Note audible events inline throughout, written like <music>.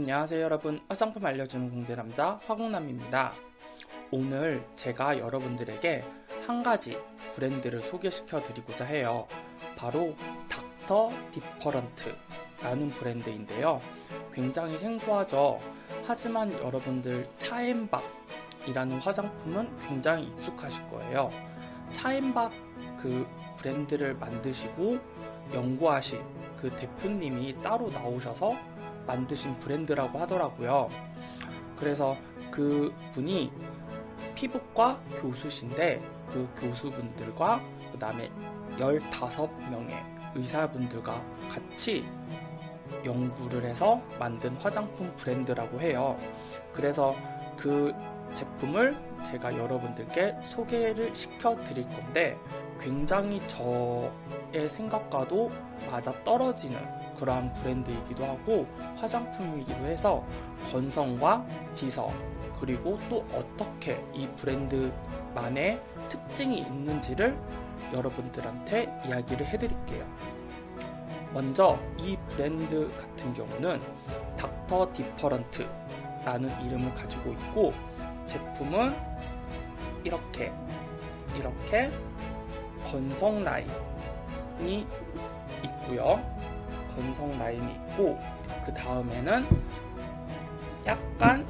안녕하세요 여러분. 화장품 알려주는 공대남자 화공남입니다. 오늘 제가 여러분들에게 한 가지 브랜드를 소개시켜 드리고자 해요. 바로 닥터 디퍼런트 라는 브랜드인데요. 굉장히 생소하죠? 하지만 여러분들 차엠박 이라는 화장품은 굉장히 익숙하실 거예요. 차엠박 그 브랜드를 만드시고 연구하신 그 대표님이 따로 나오셔서 만드신 브랜드라고 하더라고요. 그래서 그 분이 피부과 교수신데 그 교수분들과 그 다음에 15명의 의사분들과 같이 연구를 해서 만든 화장품 브랜드라고 해요. 그래서 그 제품을 제가 여러분들께 소개를 시켜 드릴 건데 굉장히 저의 생각과도 맞아 떨어지는 그러한 브랜드이기도 하고 화장품이기도 해서 건성과 지성 그리고 또 어떻게 이 브랜드만의 특징이 있는지를 여러분들한테 이야기를 해드릴게요. 먼저 이 브랜드 같은 경우는 닥터 디퍼런트 라는 이름을 가지고 있고 제품은 이렇게 이렇게 건성 라인이 있고요. 건성 라인이 있고 그 다음에는 약간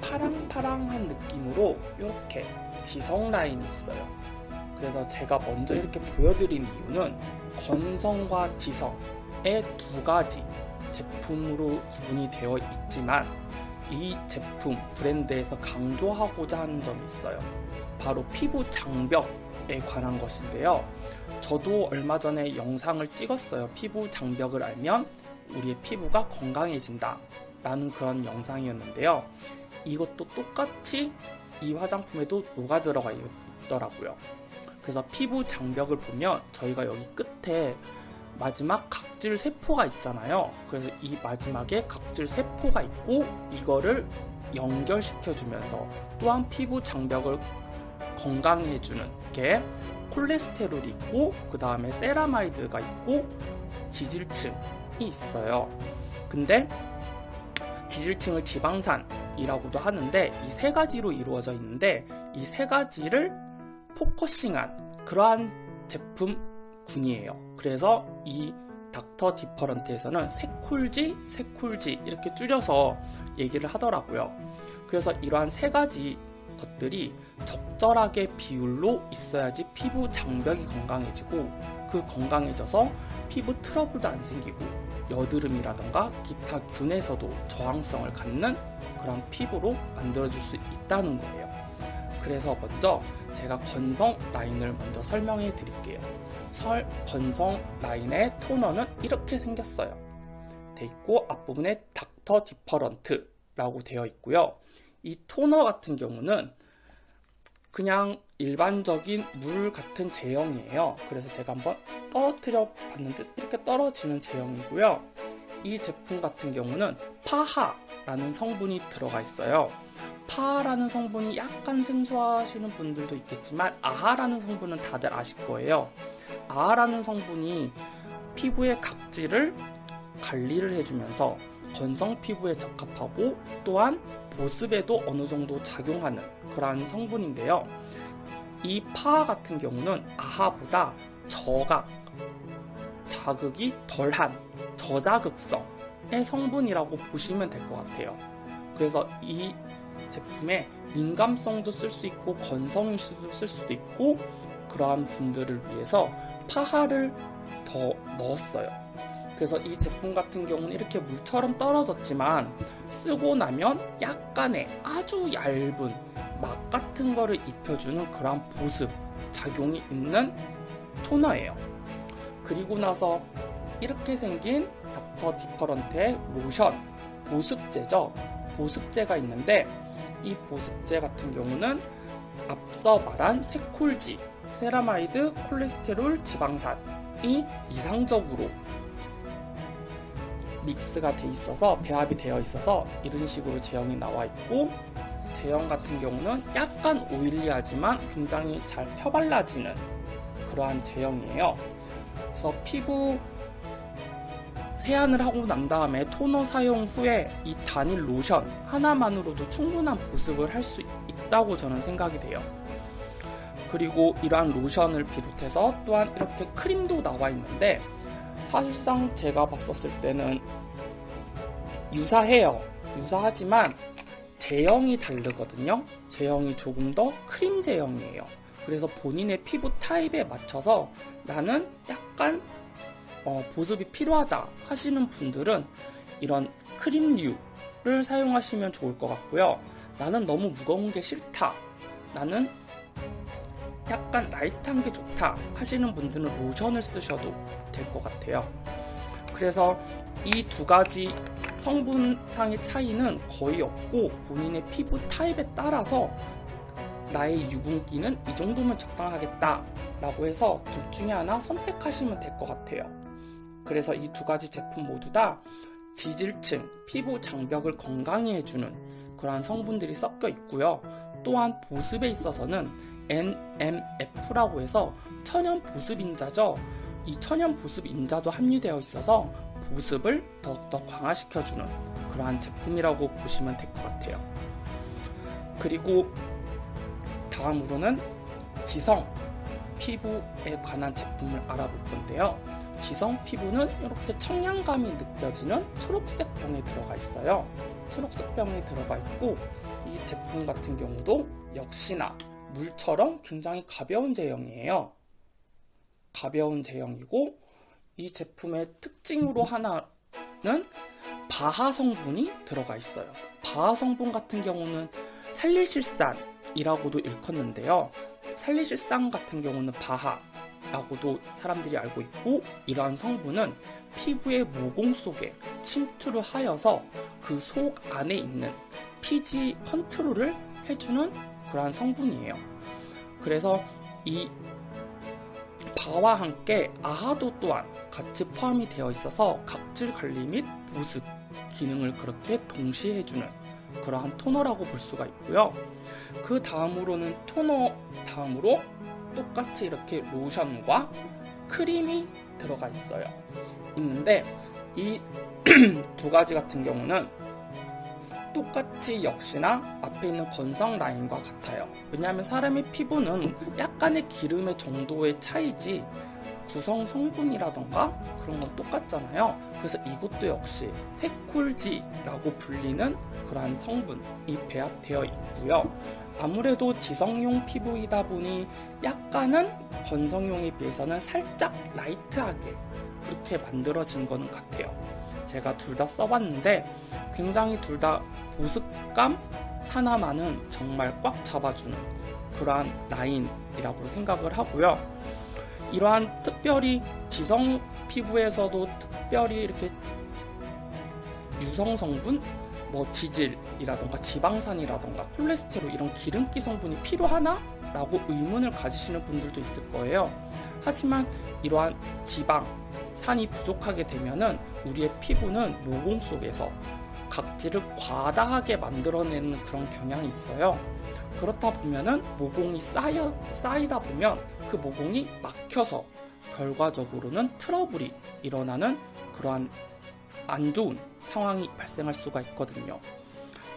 파랑파랑한 느낌으로 이렇게 지성 라인이 있어요. 그래서 제가 먼저 이렇게 보여드린 이유는 건성과 지성의 두 가지 제품으로 구분이 되어 있지만 이 제품 브랜드에서 강조하고자 하는 점이 있어요. 바로 피부 장벽에 관한 것인데요. 저도 얼마 전에 영상을 찍었어요. 피부 장벽을 알면 우리의 피부가 건강해진다. 라는 그런 영상이었는데요. 이것도 똑같이 이 화장품에도 녹아 들어가 있더라고요. 그래서 피부 장벽을 보면 저희가 여기 끝에 마지막 각질 세포가 있잖아요. 그래서 이 마지막에 각질 세포가 있고 이거를 연결시켜 주면서 또한 피부 장벽을 건강해 주는 게 콜레스테롤이 있고 그 다음에 세라마이드가 있고 지질층이 있어요. 근데 지질층을 지방산이라고도 하는데 이 세 가지로 이루어져 있는데 이 세 가지를 포커싱한 그러한 제품군이에요. 그래서 이 닥터 디퍼런트에서는 세콜지, 세콜지 이렇게 줄여서 얘기를 하더라고요. 그래서 이러한 세 가지 것들이 적절하게 비율로 있어야지 피부 장벽이 건강해지고 그 건강해져서 피부 트러블도 안 생기고 여드름이라던가 기타 균에서도 저항성을 갖는 그런 피부로 만들어줄 수 있다는 거예요. 그래서 먼저 제가 건성 라인을 먼저 설명해 드릴게요. 설 건성 라인의 토너는 이렇게 생겼어요. 돼 있고 앞부분에 닥터 디퍼런트라고 되어 있고요. 이 토너 같은 경우는 그냥 일반적인 물 같은 제형이에요. 그래서 제가 한번 떨어뜨려 봤는데 이렇게 떨어지는 제형이고요. 이 제품 같은 경우는 파하라는 성분이 들어가 있어요. 파라는 성분이 약간 생소하시는 분들도 있겠지만 아하라는 성분은 다들 아실 거예요. 아하라는 성분이 피부의 각질을 관리를 해주면서 건성 피부에 적합하고 또한 보습에도 어느 정도 작용하는 그러한 성분인데요. 이 파 같은 경우는 아하보다 저각, 자극이 덜한 저자극성의 성분이라고 보시면 될 것 같아요. 그래서 이 제품에 민감성도 쓸 수 있고 건성일 수도 쓸 수도 있고 그러한 분들을 위해서 파하를 더 넣었어요. 그래서 이 제품 같은 경우는 이렇게 물처럼 떨어졌지만 쓰고 나면 약간의 아주 얇은 막 같은 거를 입혀주는 그런 보습 작용이 있는 토너예요. 그리고 나서 이렇게 생긴 닥터 디퍼런트의 로션 보습제죠. 보습제가 있는데 이 보습제 같은 경우는 앞서 말한 세콜지, 세라마이드, 콜레스테롤, 지방산이 이상적으로 믹스가 돼 있어서 배합이 되어 있어서 이런 식으로 제형이 나와 있고 제형 같은 경우는 약간 오일리하지만 굉장히 잘 펴발라지는 그러한 제형이에요. 그래서 피부 세안을 하고 난 다음에 토너 사용 후에 이 단일 로션 하나만으로도 충분한 보습을 할 수 있다고 저는 생각이 돼요. 그리고 이러한 로션을 비롯해서 또한 이렇게 크림도 나와 있는데 사실상 제가 봤었을 때는 유사해요. 유사하지만 제형이 다르거든요. 제형이 조금 더 크림 제형이에요. 그래서 본인의 피부 타입에 맞춰서 나는 약간 어, 보습이 필요하다 하시는 분들은 이런 크림류를 사용하시면 좋을 것 같고요. 나는 너무 무거운 게 싫다. 나는 약간 light한 게 좋다 하시는 분들은 로션을 쓰셔도 될 것 같아요. 그래서 이 두 가지 성분상의 차이는 거의 없고 본인의 피부 타입에 따라서 나의 유분기는 이 정도면 적당하겠다 라고 해서 둘 중에 하나 선택하시면 될 것 같아요. 그래서 이 두 가지 제품 모두 다 지질층, 피부 장벽을 건강히 해주는 그러한 성분들이 섞여 있고요. 또한 보습에 있어서는 NMF라고 해서 천연 보습 인자죠. 이 천연 보습 인자도 함유되어 있어서 보습을 더욱더 강화시켜주는 그러한 제품이라고 보시면 될 것 같아요. 그리고 다음으로는 지성 피부에 관한 제품을 알아볼 건데요. 지성 피부는 이렇게 청량감이 느껴지는 초록색 병에 들어가 있어요. 초록색 병에 들어가 있고 이 제품 같은 경우도 역시나 물처럼 굉장히 가벼운 제형이에요. 가벼운 제형이고 이 제품의 특징으로 하나는 바하 성분이 들어가 있어요. 바하 성분 같은 경우는 살리실산이라고도 일컫는데요. 살리실산 같은 경우는 바하라고도 사람들이 알고 있고 이러한 성분은 피부의 모공 속에 침투를 하여서 그 속 안에 있는 피지 컨트롤을 해주는 그러한 성분이에요. 그래서 이 바와 함께 아하도 또한 같이 포함이 되어 있어서 각질 관리 및 보습 기능을 그렇게 동시에 해주는 그러한 토너라고 볼 수가 있고요. 그 다음으로는 토너 다음으로 똑같이 이렇게 로션과 크림이 들어가 있어요. 있는데 이 <clears throat> 두 가지 같은 경우는 똑같이 역시나 앞에 있는 건성 라인과 같아요. 왜냐하면 사람의 피부는 약간의 기름의 정도의 차이지 구성 성분이라던가 그런 건 똑같잖아요. 그래서 이것도 역시 세콜지라고 불리는 그러한 성분이 배합되어 있고요. 아무래도 지성용 피부이다 보니 약간은 건성용에 비해서는 살짝 라이트하게 그렇게 만들어진 거는 같아요. 제가 둘 다 써봤는데 굉장히 둘 다 보습감 하나만은 정말 꽉 잡아주는 그러한 라인이라고 생각을 하고요. 이러한 특별히 지성 피부에서도 특별히 이렇게 유성 성분, 뭐 지질이라던가 지방산이라던가 콜레스테롤 이런 기름기 성분이 필요하나? 라고 의문을 가지시는 분들도 있을 거예요. 하지만 이러한 지방, 산이 부족하게 되면은 우리의 피부는 모공 속에서 각질을 과다하게 만들어내는 그런 경향이 있어요. 그렇다 보면은 모공이 쌓여, 쌓이다 보면 그 모공이 막혀서 결과적으로는 트러블이 일어나는 그러한 안 좋은 상황이 발생할 수가 있거든요.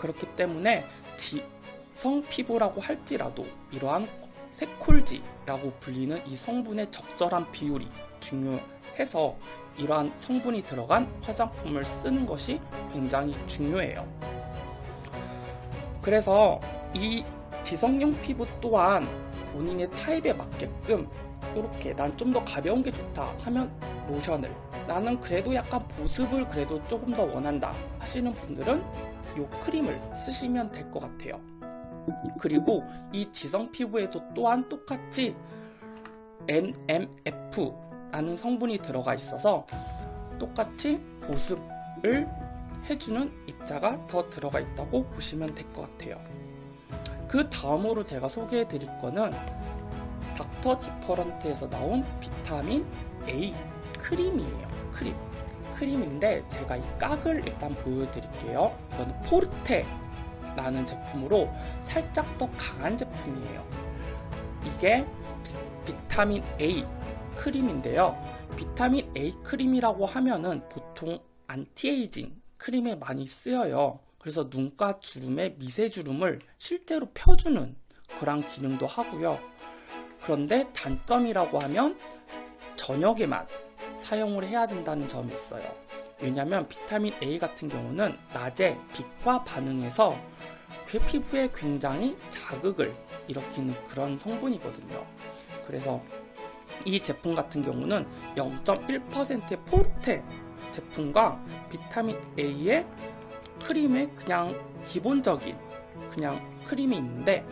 그렇기 때문에 지성 피부라고 할지라도 이러한 세콜지라고 불리는 이 성분의 적절한 비율이 중요해서 이러한 성분이 들어간 화장품을 쓰는 것이 굉장히 중요해요. 그래서 이 지성용 피부 또한 본인의 타입에 맞게끔 이렇게 난 좀 더 가벼운 게 좋다 하면 로션을 나는 그래도 약간 보습을 그래도 조금 더 원한다 하시는 분들은 이 크림을 쓰시면 될 것 같아요. 그리고 이 지성 피부에도 또한 똑같이 NMF라는 성분이 들어가 있어서 똑같이 보습을 해주는 입자가 더 들어가 있다고 보시면 될 것 같아요. 그 다음으로 제가 소개해 드릴 거는 닥터 디퍼런트에서 나온 비타민 A 크림이에요. 크림. 크림인데 제가 이 곽을 일단 보여드릴게요. 이건 포르테 라는 제품으로 살짝 더 강한 제품이에요. 이게 비타민 A 크림인데요. 비타민 A 크림이라고 하면은 보통 안티에이징 크림에 많이 쓰여요. 그래서 눈가 주름에 미세 주름을 실제로 펴주는 그런 기능도 하고요. 그런데 단점이라고 하면 저녁에만 사용을 해야 된다는 점이 있어요. 왜냐하면 비타민 A 같은 경우는 낮에 빛과 반응해서 그 피부에 굉장히 자극을 일으키는 그런 성분이거든요. 그래서 이 제품 같은 경우는 0.1%의 포르테 제품과 비타민 A의 크림의 그냥 기본적인 그냥 크림이 있는데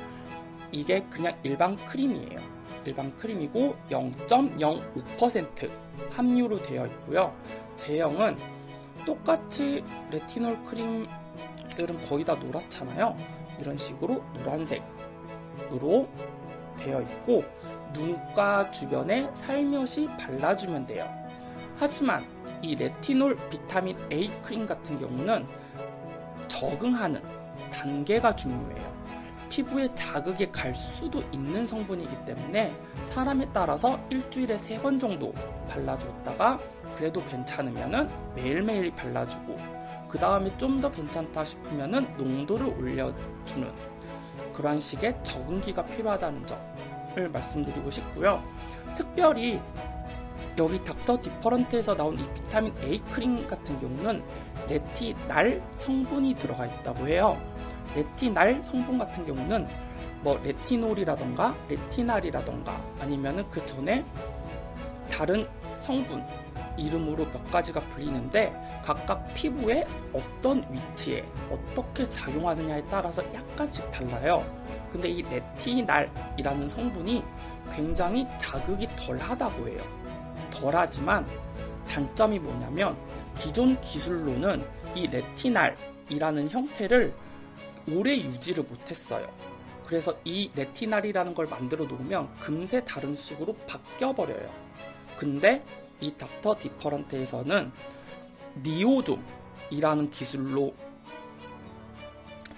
이게 그냥 일반 크림이에요. 일반 크림이고 0.05% 함유로 되어 있고요. 제형은 똑같이 레티놀 크림들은 거의 다 노랗잖아요. 이런 식으로 노란색으로 되어 있고 눈가 주변에 살며시 발라주면 돼요. 하지만 이 레티놀 비타민 A 크림 같은 경우는 적응하는 단계가 중요해요. 피부에 자극이 갈 수도 있는 성분이기 때문에 사람에 따라서 일주일에 세 번 정도 발라줬다가 그래도 괜찮으면은 매일매일 발라주고 그 다음에 좀 더 괜찮다 싶으면은 농도를 올려주는 그런 식의 적응기가 필요하다는 점을 말씀드리고 싶고요. 특별히 여기 닥터 디퍼런트에서 나온 이 비타민 A 크림 같은 경우는 레티날 성분이 들어가 있다고 해요. 레티날 성분 같은 경우는 뭐 레티놀이라던가 레티날이라던가 아니면은 그 전에 다른 성분 이름으로 몇 가지가 불리는데 각각 피부에 어떤 위치에 어떻게 작용하느냐에 따라서 약간씩 달라요. 근데 이 레티날이라는 성분이 굉장히 자극이 덜 하다고 해요. 덜하지만 단점이 뭐냐면 기존 기술로는 이 레티날이라는 형태를 오래 유지를 못했어요. 그래서 이 레티날이라는 걸 만들어 놓으면 금세 다른 식으로 바뀌어 버려요. 근데 이 닥터 디퍼런트에서는 niosome이라는 기술로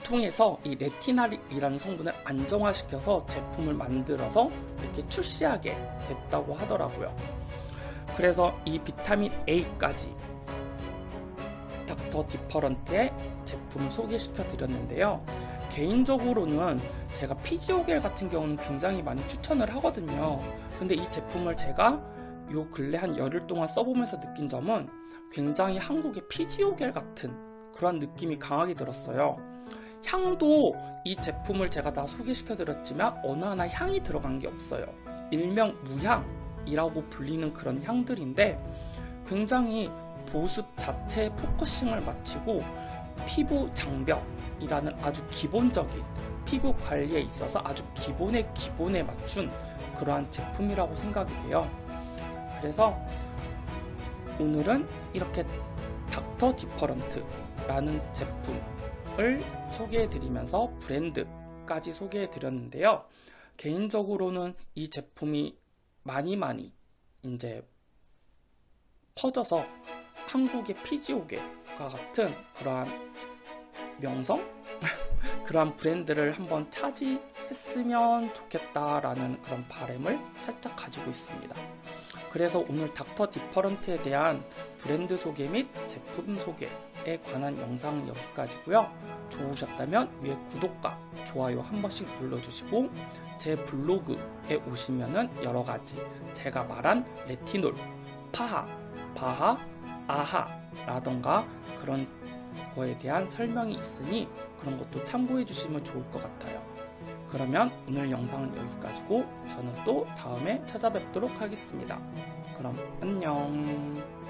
통해서 이 레티날이라는 성분을 안정화시켜서 제품을 만들어서 이렇게 출시하게 됐다고 하더라고요. 그래서 이 비타민 A까지 닥터 디퍼런트의 제품을 소개시켜 드렸는데요. 개인적으로는 제가 피지오겔 같은 경우는 굉장히 많이 추천을 하거든요. 근데 이 제품을 제가 요 근래 한 열흘 동안 써보면서 느낀 점은 굉장히 한국의 피지오겔 같은 그런 느낌이 강하게 들었어요. 향도 이 제품을 제가 다 소개시켜 드렸지만 어느 하나 향이 들어간 게 없어요. 일명 무향이라고 불리는 그런 향들인데 굉장히 보습 자체에 focusing을 맞추고 피부 장벽이라는 아주 기본적인 피부 관리에 있어서 아주 기본의 기본에 맞춘 그러한 제품이라고 생각이 돼요. 그래서 오늘은 이렇게 닥터 디퍼런트라는 제품을 소개해 드리면서 브랜드까지 소개해 드렸는데요. 개인적으로는 이 제품이 많이 많이 이제 퍼져서 한국의 피지오겔과 같은 그러한 명성? 그러한 브랜드를 한번 차지했으면 좋겠다라는 그런 바램을 살짝 가지고 있습니다. 그래서 오늘 닥터 디퍼런트에 대한 브랜드 소개 및 제품 소개에 관한 영상은 여기까지고요. 좋으셨다면 위에 구독과 좋아요 한 번씩 눌러주시고 제 블로그에 오시면은 여러 가지 제가 말한 레티놀, 파하, 바하, 아하라던가 그런 거에 대한 설명이 있으니 그런 것도 참고해 주시면 좋을 것 같아요. 그러면 오늘 영상은 여기까지고 저는 또 다음에 찾아뵙도록 하겠습니다. 그럼 안녕.